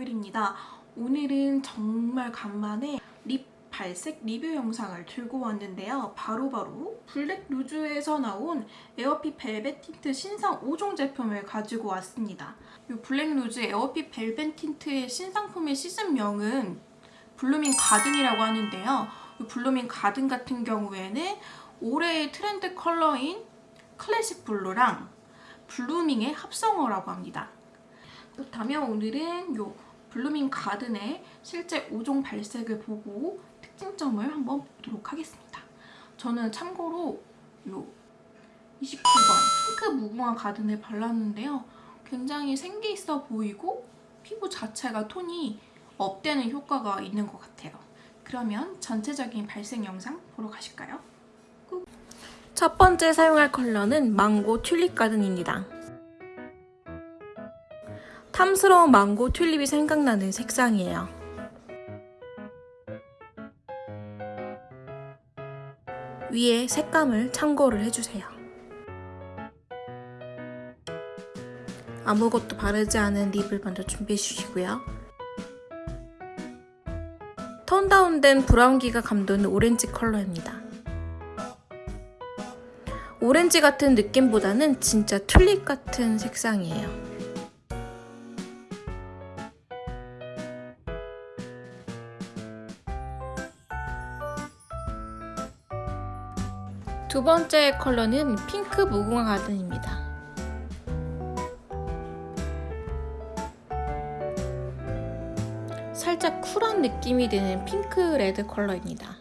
혜정입니다. 오늘은 정말 간만에 lip 발색 리뷰 영상을 들고 왔는데요. 바로 바로 블랙 루즈에서 나온 에어핏 벨벳 틴트 신상 5종 제품을 가지고 왔습니다. 이 블랙 루즈 에어핏 벨벳 틴트의 신상품의 시즌명은 블루밍 가든이라고 하는데요. 이 블루밍 가든 같은 경우에는 올해의 트렌드 컬러인 클래식 블루랑 blooming의 합성어라고 합니다. 그렇다면 오늘은 요 블루밍 가든의 실제 5종 발색을 보고 특징점을 한번 보도록 하겠습니다. 저는 참고로 요 29번 핑크 무궁화 가든을 발랐는데요. 굉장히 생기 있어 보이고 피부 자체가 톤이 up되는 효과가 있는 것 같아요. 그러면 전체적인 발색 영상 보러 가실까요? 첫 번째 사용할 컬러는 망고 튤립 가든입니다. 탐스러운 망고 튤립이 생각나는 색상이에요. 위에 색감을 참고를 해주세요. 아무것도 바르지 않은 립을 먼저 준비해 주시고요. 톤 다운된 브라운기가 감도는 오렌지 컬러입니다. 오렌지 같은 느낌보다는 진짜 튤립 같은 색상이에요. 두 번째 컬러는 핑크 무궁화 가든입니다. 살짝 쿨한 느낌이 드는 핑크 레드 컬러입니다.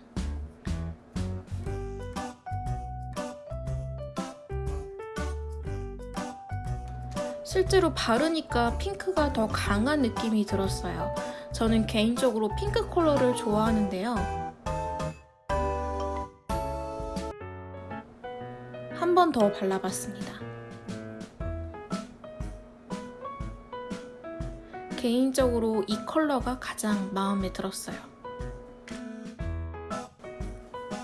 실제로 바르니까 핑크가 더 강한 느낌이 들었어요. 저는 개인적으로 핑크 컬러를 좋아하는데요. 번 더 발라봤습니다. 개인적으로 이 컬러가 가장 마음에 들었어요.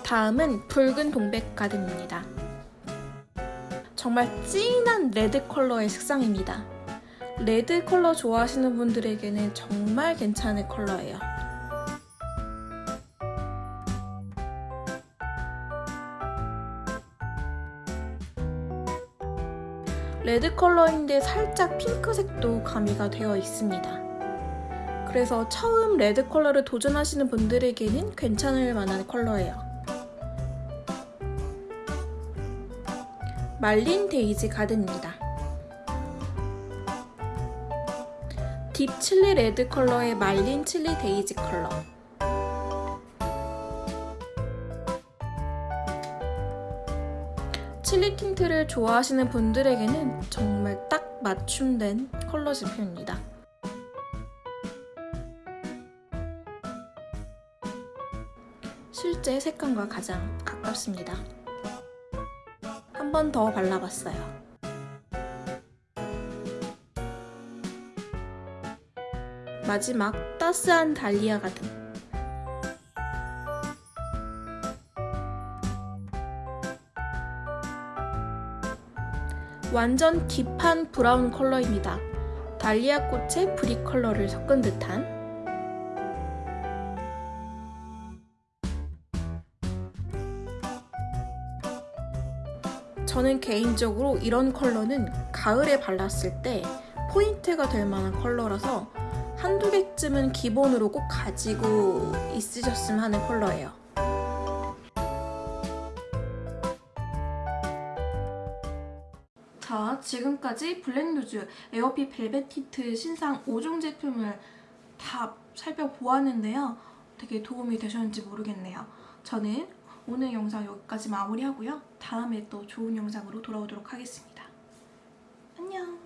다음은 붉은 동백 가든입니다. 정말 진한 레드 컬러의 색상입니다. 레드 컬러 좋아하시는 분들에게는 정말 괜찮은 컬러예요. 레드 컬러인데 살짝 핑크색도 가미가 되어 있습니다. 그래서 처음 레드 컬러를 도전하시는 분들에게는 괜찮을 만한 컬러예요. 말린 데이지 가든입니다. deep 칠리 레드 컬러의 말린 칠리 데이지 컬러 칠리 틴트를 좋아하시는 분들에게는 정말 딱 맞춤된 컬러 제품입니다. 실제 색감과 가장 가깝습니다. 한 번 더 발라봤어요. 마지막 따스한 달리아 가든 완전 deep한 브라운 컬러입니다. 달리아 꽃의 brick 컬러를 섞은 듯한 저는 개인적으로 이런 컬러는 가을에 발랐을 때 포인트가 될 만한 컬러라서 한두 개쯤은 기본으로 꼭 가지고 있으셨으면 하는 컬러예요. 자, 지금까지 블랙루즈 에어핏 벨벳 틴트 신상 5종 제품을 다 살펴보았는데요. 되게 도움이 되셨는지 모르겠네요. 저는 오늘 영상 여기까지 마무리하고요. 다음에 또 좋은 영상으로 돌아오도록 하겠습니다. 안녕!